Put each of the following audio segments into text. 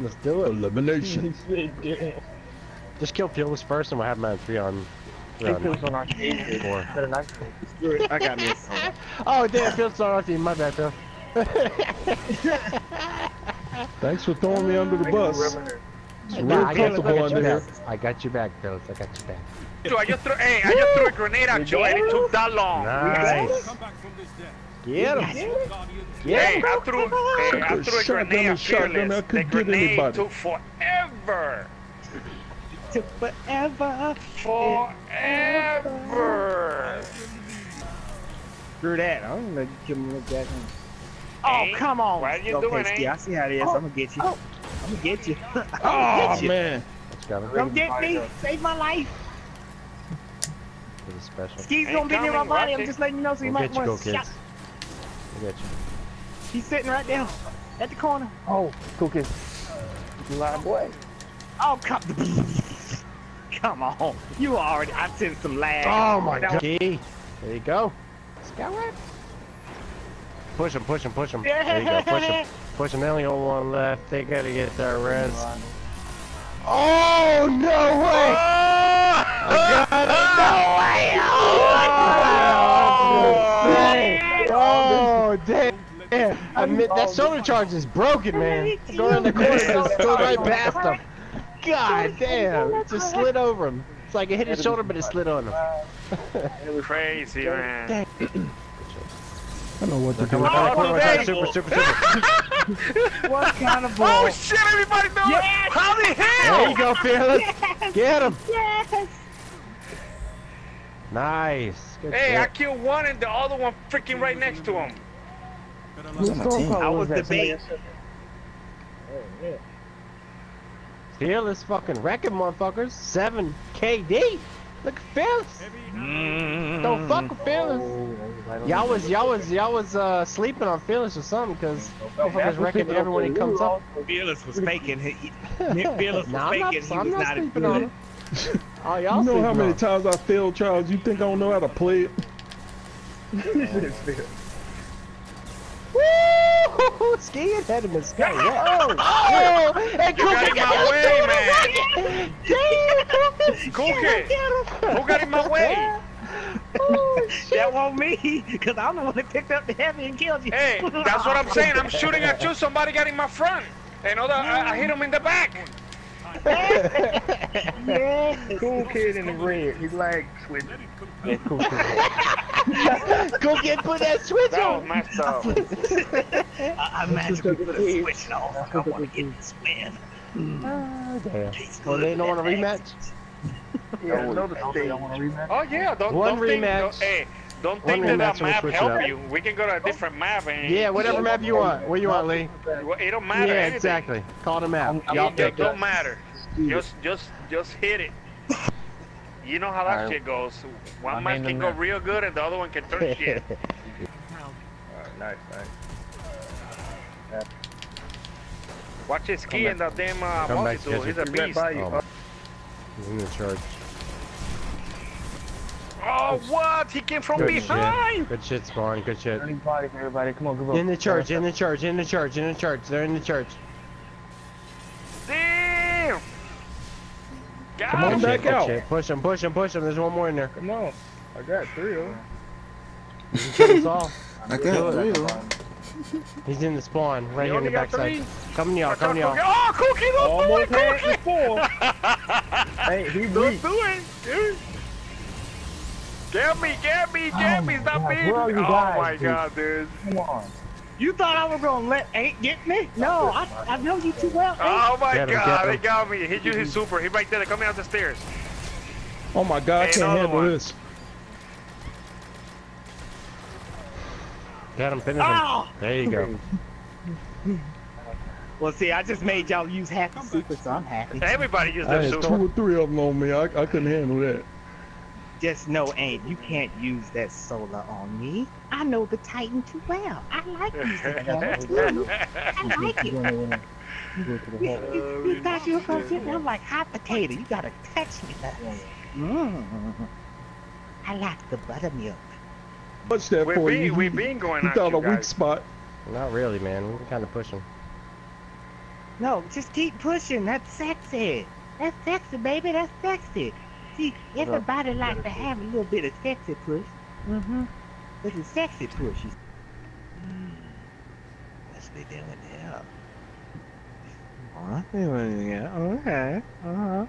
Let's do it. Elimination. Just kill Fearless first and we'll have him at three on. Three on on our team. four. I got me a. Oh damn, Fearless on our team. My bad, Phil. Thanks for throwing me under the bus. It's real Nah, I got, I comfortable got you under here. back. I got you back, Phillips. I got you back. I just threw, hey, I just threw a grenade at you and it took that long. Nice. Get him. Hey, I threw, hey, I Took a threw a shotgun grenade and at shotgun, Fearless. I The couldn't get grenade anybody. took forever. Took forever. Forever. Screw that. I'm gonna give him a jack. Oh, Hey, come on. what are you okay, doing, Ski, eh? I see how it is. I'm gonna get you. I'm gonna get you. I'm Oh gonna get you. man. Let's go. Come get me. Save my life. This special. Ski's Ain't gonna be near my body. I'm just letting you know so you We'll might get you, want to shot. We'll get you. He's sitting right there at the corner. Oh, cool kid. You lying boy. Oh, come. come on. You already. I sent some lag. Oh my god. Key. There you go. Scout rep. Push him, push him, push him. There you go. Push him. Push him. They only got one left. They gotta get their res. Oh, no way! I got it. Oh, oh damn. I admit, that oh, solar charge is broken, man. Going in the corner, just go right past him. God damn, it just slid over him. It's like it hit his shoulder, but it slid on him. it was Crazy, man. I don't know what to do. Come on, come on, come super, super, super. What kind of ball? Oh shit, everybody know Yes! How the hell? There you go, Fearless. Get him. Yes. Nice. Good Hey, I killed one and the other one freaking right next to him. I was the bait. Fearless fucking wrecking motherfuckers. 7 KD. Look at Fearless. Don't fuck with Fearless. Y'all was y'all was y'all was uh sleeping on Fearless or something because motherfuckers wrecking everyone he comes up. Fearless was faking. He, he- Fearless was Nah, I'm not, faking. He I'm was not not sleeping on good. him. Oh, y'all You know how many on times I failed trials? You think I don't know how to play it? Woo! Ski ahead of us. Go. Oh, oh, oh and You got in my way, man. Damn! Cool kid. Who got in my way? Oh, shit. That wasn't me, because I'm the one that picked up the heavy and killed you. Hey, that's what I'm saying. I'm shooting at you. Somebody got in my front. And other, I, I hit him in the back. Cool kid in the red. He like switch. Yeah, cool, cool. Go get put that switch That was on. messed up. I, I magically put a switch on. I want to get this win. Oh, damn. Well, they don't want a rematch. Yeah, know the stage. Oh yeah, don't, One don't think, rematch. don't- hey, don't One think that that rematch we'll map help you. We can go to a different map and Yeah, whatever map you want. Where you want, Lee? it don't matter. Yeah, anything. exactly. Call the map. It Y'all just pick don't matter. Just, just, just hit it. You know how that Alright. shit goes. One I'm man can go map. real good and the other one can turn shit. Alright, nice, nice. Watch his ski and that damn uh, Come back, multi-tool. He's a He's right beast. Oh, He's in the charge. Oh, what? He came from Good behind. shit. Good shit, Spawn. Good shit. Turning body everybody. Come on, come on. In the church, in the church, in the church, in the church. They're in the church. Come on him. Back shit, out. shit. Push him, push him, push him. There's one more in there. Come on. I got three of them. You can kill us all. I Do got it. three of them. He's in the spawn, right You here in the backside. Coming to y'all, coming to y'all. Oh, Cookie, don't Almost do it, Cookie. four. hey, he Don't weak. do it, dude. Get me, get me, get oh me, stop God, me. where are you oh guys, my dude? god, dude. Come on. You thought I was gonna let Ain't get me? No, I, I know you too well. Ain't. Oh my Get him, god, get they got me. He used his super. He right there. They're coming out the stairs. Oh my god, I can't handle one. this. Got him, finish him. Oh! Ah! There you go. Well, see, I just made y'all use half the super, so I'm happy. Everybody used I their had super. two or three of them on me. I, I couldn't handle that. Just know, Ain't, you can't use that solar on me. I know the Titan too well. I like using hammer too. I like it. You, you, you thought you were gonna get me? I'm like hot potato. You gotta touch me. Mm. I like the buttermilk. What's that We've for been, you? we've been going You at found you a weak spot. Not really, man. We're kind of pushing. No, just keep pushing. That's sexy. That's sexy, baby. That's sexy. See, everybody likes to have a little bit of sexy push. Mm-hmm. This is sexy push. You- Hmm. What's we doing here? What we doing here? Okay. Uh-huh.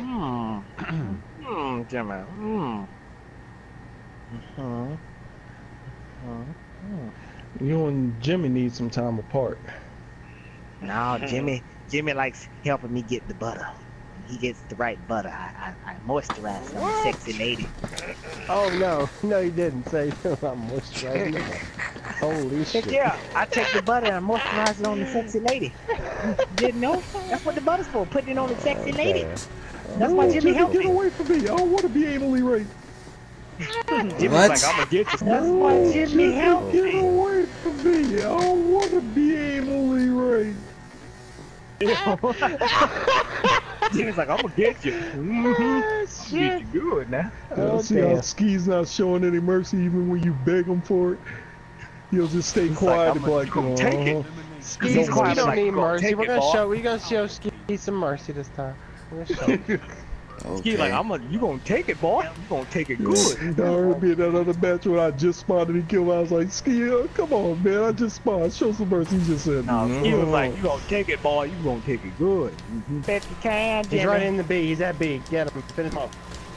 Hmm. Hmm, Jimmy. Hmm. Uh-huh. Uh-huh. You and Jimmy need some time apart. No, Jimmy. Jimmy likes helping me get the butter. He gets the right butter. I, I, I moisturize some sexy lady. Oh no, no you didn't say I'm moisturizing. Holy shit. Yeah, I take the butter and I moisturize it on the sexy lady. Didn't know? That's what the butter's for. Putting it on the sexy lady. Okay. That's why No, Jimmy helped get me. away from me. I don't want to be anally raped. Jimmy's What? like, I'm gonna get you. That's No, why Jimmy helped Get me. away from me. I don't want to be anally raped. Jimmy's like, I'm gonna get you. Ah, shit. good now. Oh, see how. Ski's not showing any mercy even when you beg him for it? He'll just stay like, quiet I'm and be gonna- like, I'm take it. "Uh-huh." Skis, He's we don't like, need mercy. We're gonna boy." show. We're gonna show Ski some mercy this time. We're. Ski like, I'm gonna, you gonna take it, boy. You gonna take it good. I heard me in that other match when I just spotted and he killed. I was like, Ski, come on, man. I just spotted. Show some mercy. He just said, No, "No." he was like, you gonna take it, boy. You gonna take it good. Mm-hmm. Bet you can, He's right in the B. He's at B. Get him. Finish him.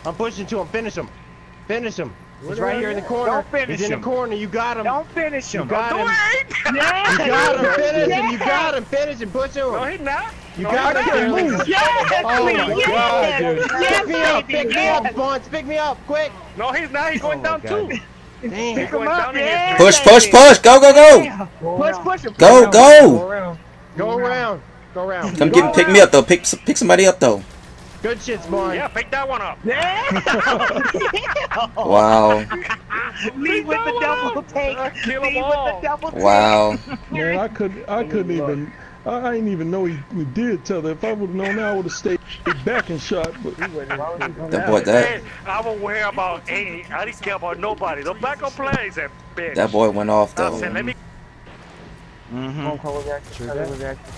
I'm pushing to him. Finish him. Finish him. He's right here in the corner. Don't finish He's in him. the corner. You got him. Don't finish him. You got him. do it. You got him. Finish him. You Yes. got him. Finish him. Push him. No, he's not. You No, got he's him. not. Yes, Oh my yes, god, dude. yes, pick me up. baby, Pick me up, Bunch. Pick me up. Quick. No, he's not. He's oh, going Oh down God. too. Damn. He's going him up, down yeah. Push, push, push. Go, go, go. Push, push him. Go, Go go. around. Go around. Go around. Come Go get, pick me up though. Pick, pick somebody up though. Good shit, Spawn. Yeah, pick that one up. Yeah. Wow, Lead with the double take. Kill Lead them with the double take. wow. Man, I couldn't, I couldn't even, I, I didn't even know he, he did tell that. If I would have known that, I would have stayed back and shot. But That boy, that Hey, I don't worry about any. I didn't care about nobody. The backup player is a bitch. that boy went off though. said, let me. Mm-hmm. Phone call was active. True Call that. was active.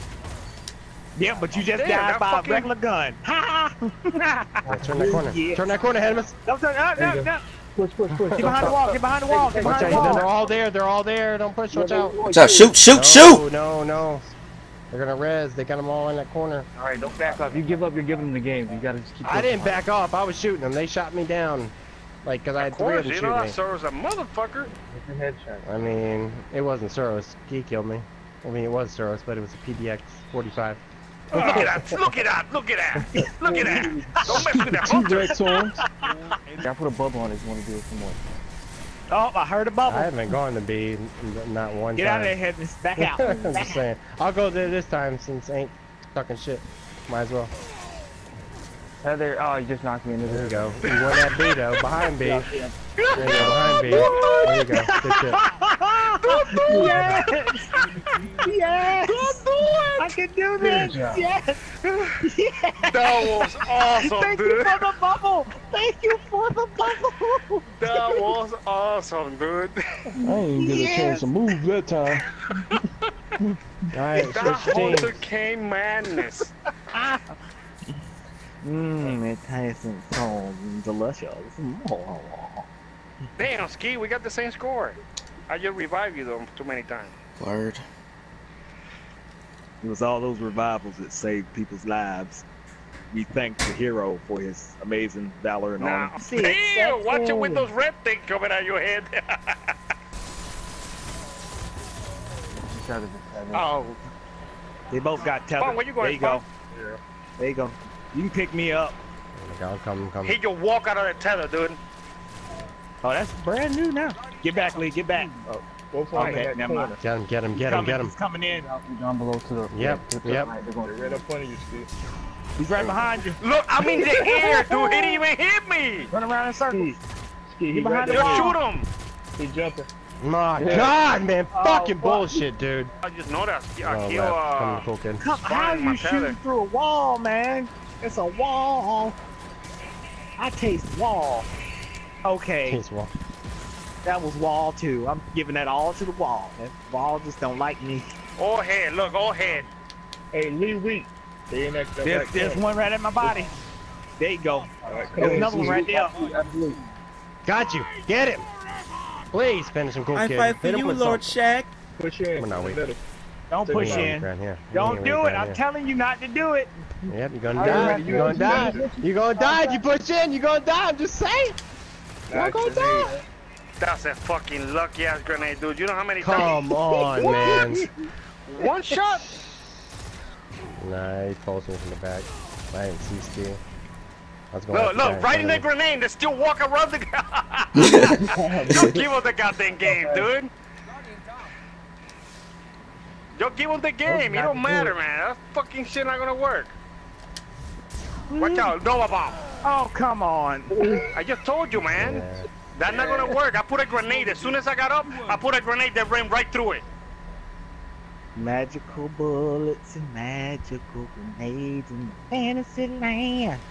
Yeah, but you oh, just Damn, died that by fucking- a regular gun. Ha Yeah, turn that corner. Yeah. Turn that corner, Hedemus. Don't turn. No, no, no. Push, push, push. Get behind the wall. Get behind the wall. Get behind the out. They're all there. They're all there. Don't push. Watch out. Watch out. Shoot, shoot, No, shoot. No, no. They're gonna res. They got them all in that corner. All right, don't back up. You give up, you're giving them the game. You gotta just keep. I didn't back off. I was shooting them. They shot me down. Like, cause I had Of three of course, them you know, shooting that me. serves a motherfucker. It's a headshot. I mean, it wasn't Soros. He killed me. I mean, it was Soros, but it was a PDX 45. Look at that! Look at that! Look at that! Look at that! Don't mess with that hunter. T-Rex arms. Yeah, I put a bubble on it. You want to do it some more? Oh, I heard a bubble. I haven't gone to B, n- not one Get time. out of there, Headless. Back out. I'm Back just saying. I'll go there this time since ain't talking shit. Might as well. Heather, oh, you just knocked me into There you go. You won that B though. Behind B. There Yeah, you go. Behind B. There you go. Good shit. yes! Yes! I can do this! Yes! yes! That was awesome, Thank you for the bubble! Thank you for the bubble! That was awesome, dude. I ain't get a chance to move that time. Alright, That switch hunter teams. came madness. Mmm, it tastes so delicious. Damn, Ski, we got the same score. I just revived you though too many times. Word. It was all those revivals that saved people's lives. We thank the hero for his amazing valor and Now, honor. See, damn, watch it with those red things coming out your head. Each other just had it. oh, They both got tethered. Spawn, where you going, there you go. Spawn? There you go. You can pick me up. I'll come, come. he just walk out of the tether, dude. Oh, that's brand new now. Get back, Lee. Get back. Hmm. Oh. Go for Okay, that never corner. Get him, get him, get him, coming, get him. He's coming in. Down- Down below to the. Yep, to the yep. right. They're going right up under you, Steve. He's right behind you. Look, I'm in the air, dude. He didn't even hit me. Run around in circles. Ski, he Get behind right the Just wall. shoot him. He jumping. My Yeah. God, man, Oh, fucking fuck. bullshit, dude. I just know that. I Oh, kill, left. Uh, to. Come, how in my you shooting through a wall, man? It's a wall. I taste wall. Okay, Taste well, that was wall too. I'm giving that all to the wall. That wall just don't like me. All head, look, all head. Hey, Lee Week. Stay in that. that There's, there's there. one right at my body. There you go. All right, come There's on, another one right there. Absolutely. Got you. Get him. Please finish him, cool I kid. fight for Hit you, with Lord something. Shaq. Push in. Come on now, wait. Better. Don't push it in. Right here. Don't do it. I'm telling you not to do it. Yep, you're gonna die. You're gonna die. You're gonna die if you push in. You're gonna die. I'm just saying. You're Not gonna die. That's a fucking lucky ass grenade, dude. You know how many times? Come on, man. One shot. Nah, he pulls me from the back. I didn't see Steel. I was going Look, look, right in the grenade. They still walk around the. Don't give up the goddamn game, dude. Don't give him the game. It don't matter, man. That fucking shit not gonna work. Watch out, Nova bomb. Oh, come on. I just told you, man. Yeah. That's not gonna work. I put a grenade. As soon as I got up, I put a grenade that ran right through it. Magical bullets and magical grenades in fantasy land.